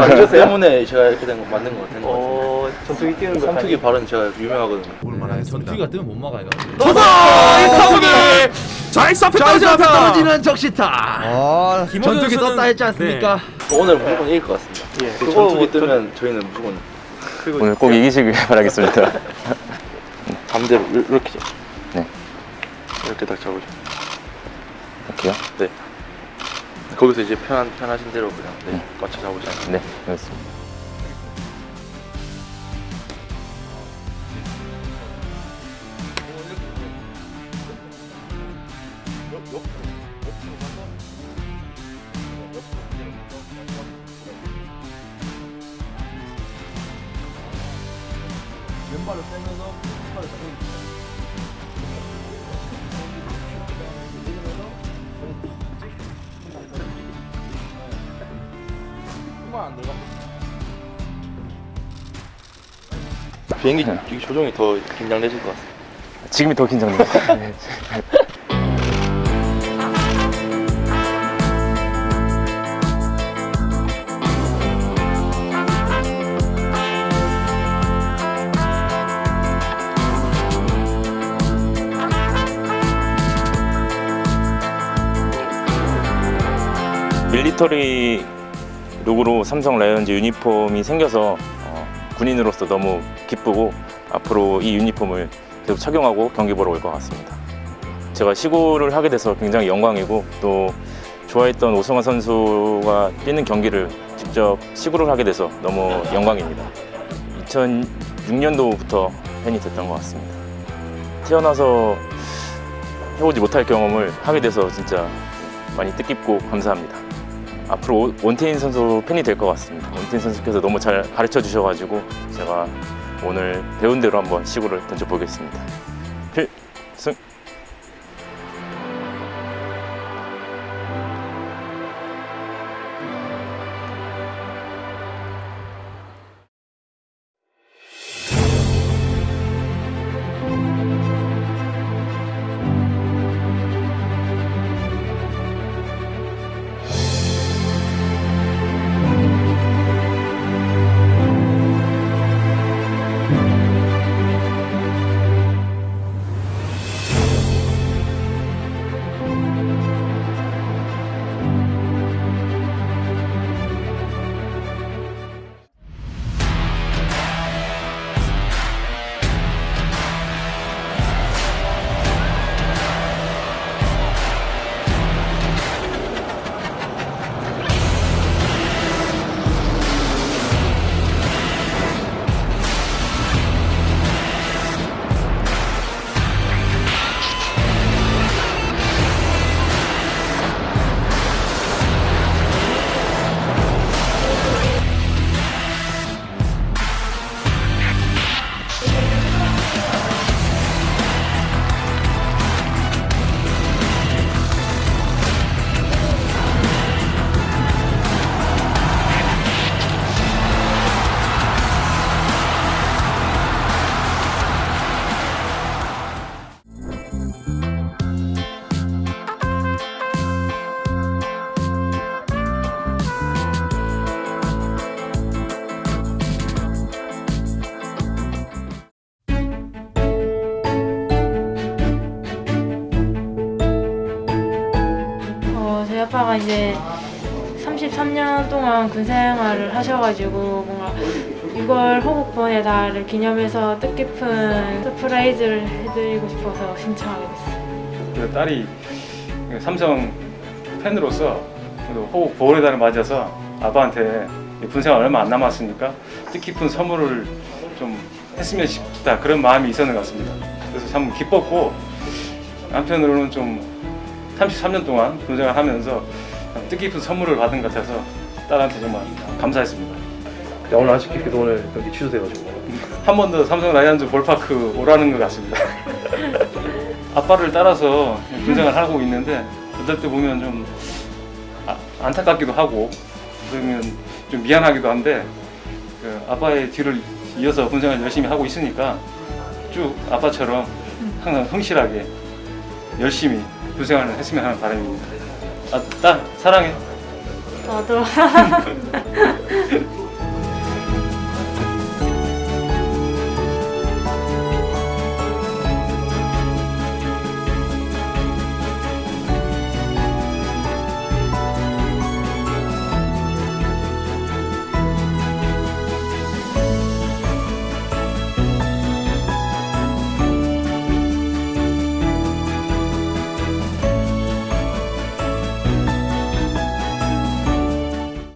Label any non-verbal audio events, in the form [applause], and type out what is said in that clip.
어, 때문에 제가 이렇게 된 거 맞는 거 같은 거 같은데. 어, 전투기 뛰는 거 삼투기 발은 제가 유명하거든요. 전투기가 뜨면 못 막아요. 좌익수 앞에 떨어지 떨어졌다. 떨어지는 적시타. 아, 전투기 떴다 했지 않습니까? 오늘 무조건 이길 것 같습니다. 예, 그 전투기 뭐 뜨면 저희는 무조건 오늘 꼭 이기시길 [laughs] 바라겠습니다. 반대로 이- 이렇게 네. 이렇게 딱 잡으죠. 할게요. 네. 거기서 이제 편한 편하신 대로 그냥 네, 맞춰 잡으잖아요. 네, 알겠습니다. 왼발을 빼면서 팔을 잡고 비행기 이 조종이 더 긴장되실 것 같아요. 지금이 더 긴장돼요. [laughs] 네. 밀리터리 룩으로 삼성 라이온즈 유니폼이 생겨서 어, 군인으로서 너무 기쁘고 앞으로 이 유니폼을 계속 착용하고 경기 보러 올 것 같습니다. 제가 시구를 하게 돼서 굉장히 영광이고 또 좋아했던 오승환 선수가 뛰는 경기를 직접 시구를 하게 돼서 너무 영광입니다. 2006년도부터 팬이 됐던 것 같습니다. 태어나서 해보지 못할 경험을 하게 돼서 진짜 많이 뜻깊고 감사합니다. 앞으로 원태인 선수 팬이 될 것 같습니다. 원태인 선수께서 너무 잘 가르쳐 주셔가지고 제가 오늘 배운 대로 한번 시구를 던져보겠습니다. 필 아빠가 이제 33년 동안 군 생활을 하셔가지고 뭔가 6월 호국보훈의 달을 기념해서 뜻깊은 surprise를 해드리고 싶어서 신청하게 됐어요. 그 딸이 삼성 팬으로서 호국 보훈의 달을 맞아서 아빠한테 군생활 얼마 안 남았으니까 뜻깊은 선물을 좀 했으면 싶다 그런 마음이 있었는 것 같습니다. 그래서 참 기뻤고 한편으로는 좀 33년 동안 군생활 하면서 뜻깊은 선물을 받은 것 같아서 딸한테 정말 감사했습니다. 야, 오늘 아쉽게도 오늘 경기 취소돼가지고 한 번 더 삼성 라이온즈 볼파크 오라는 것 같습니다. [laughs] 아빠를 따라서 군생활 하고 있는데 어떨 때 보면 좀 아- 안타깝기도 하고 그러면 좀 미안하기도 한데 그 아빠의 뒤를 이어서 군생활 열심히 하고 있으니까 쭉 아빠처럼 항상 성실하게 열심히 도생활을 하시면 하는 바람입니다. 아, 딸 사랑해. 저도. [laughs]